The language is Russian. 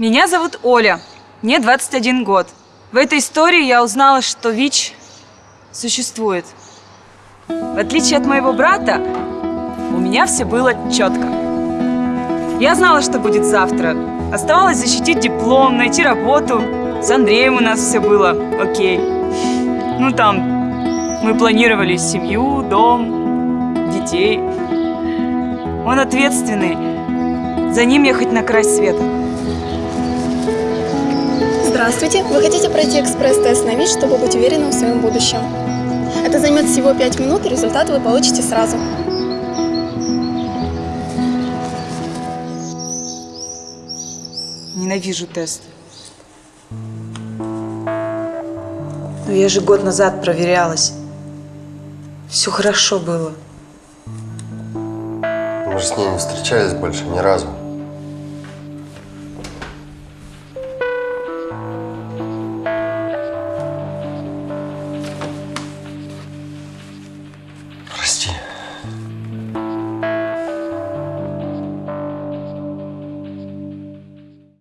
Меня зовут Оля. Мне 21 год. В этой истории я узнала, что ВИЧ существует. В отличие от моего брата, у меня все было четко. Я знала, что будет завтра. Оставалось защитить диплом, найти работу. С Андреем у нас все было окей. Ну там, мы планировали семью, дом, детей. Он ответственный. За ним ехать на край света. Здравствуйте! Вы хотите пройти экспресс-тест на ВИЧ, чтобы быть уверенным в своем будущем? Это займет всего 5 минут, и результат вы получите сразу. Ненавижу тесты. Но я же год назад проверялась. Все хорошо было. Мы же с ней не встречались больше ни разу.